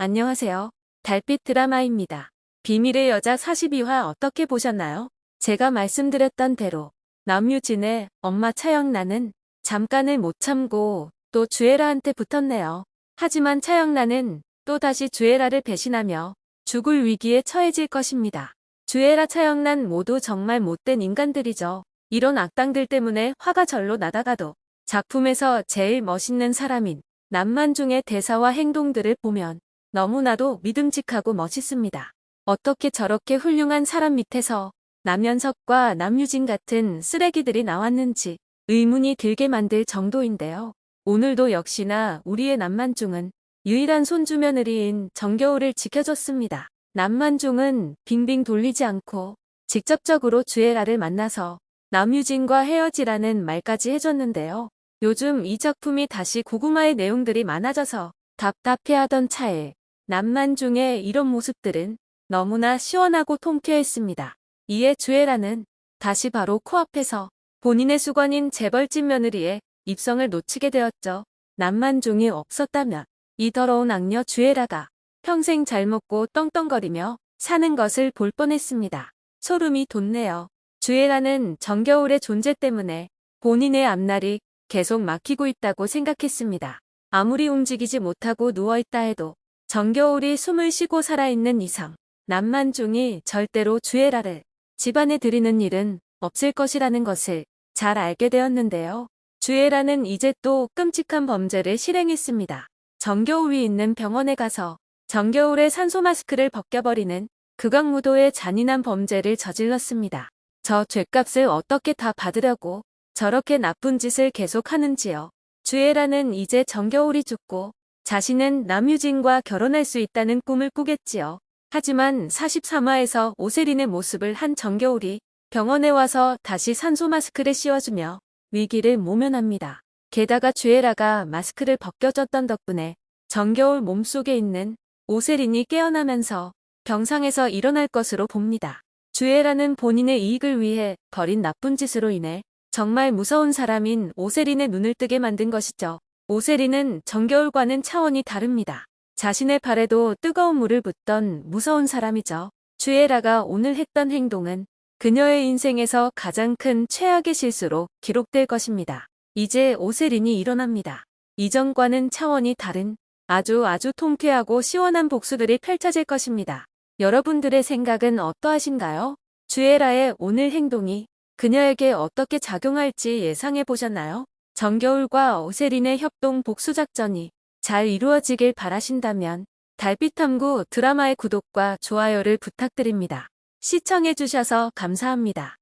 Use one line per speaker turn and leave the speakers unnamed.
안녕하세요. 달빛 드라마입니다. 비밀의 여자 42화 어떻게 보셨나요? 제가 말씀드렸던 대로 남유진의 엄마 차영란은 잠깐을 못 참고 또 주애라한테 붙었네요. 하지만 차영란은 또다시 주애라를 배신하며 죽을 위기에 처해질 것입니다. 주애라 차영란 모두 정말 못된 인간들이죠. 이런 악당들 때문에 화가 절로 나다가도 작품에서 제일 멋있는 사람인 남만중의 대사와 행동들을 보면 너무나도 믿음직하고 멋있습니다. 어떻게 저렇게 훌륭한 사람 밑에서 남현석과 남유진 같은 쓰레기들이 나왔는지 의문이 들게 만들 정도인데요. 오늘도 역시나 우리의 남만중은 유일한 손주 며느리인 정겨울을 지켜줬습니다. 남만중은 빙빙 돌리지 않고 직접적으로 주애라를 만나서 남유진과 헤어지라는 말까지 해줬는데요. 요즘 이 작품이 다시 고구마의 내용들이 많아져서 답답해하던 차에 남만중의 이런 모습들은 너무나 시원하고 통쾌했습니다. 이에 주애라는 다시 바로 코앞에서 본인의 수관인 재벌집 며느리의 입성을 놓치게 되었죠. 남만중이 없었다면 이 더러운 악녀 주애라가 평생 잘 먹고 떵떵거리며 사는 것을 볼 뻔했습니다. 소름이 돋네요. 주애라는 정겨울의 존재 때문에 본인의 앞날이 계속 막히고 있다고 생각했습니다. 아무리 움직이지 못하고 누워있다 해도 정겨울이 숨을 쉬고 살아있는 이상 남만중이 절대로 주애라를 집안에 들이는 일은 없을 것이라는 것을 잘 알게 되었는데요. 주애라는 이제 또 끔찍한 범죄를 실행했습니다. 정겨울이 있는 병원에 가서 정겨울의 산소 마스크를 벗겨버리는 극악무도의 잔인한 범죄를 저질렀습니다. 저 죄값을 어떻게 다 받으려고 저렇게 나쁜 짓을 계속하는지요. 주애라는 이제 정겨울이 죽고 자신은 남유진과 결혼할 수 있다는 꿈을 꾸겠지요. 하지만 43화에서 오세린의 모습을 한 정겨울이 병원에 와서 다시 산소 마스크를 씌워주며 위기를 모면합니다. 게다가 주애라가 마스크를 벗겨줬던 덕분에 정겨울 몸속에 있는 오세린이 깨어나면서 병상에서 일어날 것으로 봅니다. 주애라는 본인의 이익을 위해 벌인 나쁜 짓으로 인해 정말 무서운 사람인 오세린의 눈을 뜨게 만든 것이죠. 오세리는 정겨울과는 차원이 다릅니다. 자신의 발에도 뜨거운 물을 붓던 무서운 사람이죠. 주애라가 오늘 했던 행동은 그녀의 인생에서 가장 큰 최악의 실수로 기록될 것입니다. 이제 오세린이 일어납니다. 이전과는 차원이 다른 아주 아주 통쾌하고 시원한 복수들이 펼쳐질 것입니다. 여러분들의 생각은 어떠하신가요? 주애라의 오늘 행동이 그녀에게 어떻게 작용할지 예상해 보셨나요? 정겨울과 오세린의 협동 복수작전이 잘 이루어지길 바라신다면 달빛탐구 드라마의 구독과 좋아요를 부탁드립니다. 시청해주셔서 감사합니다.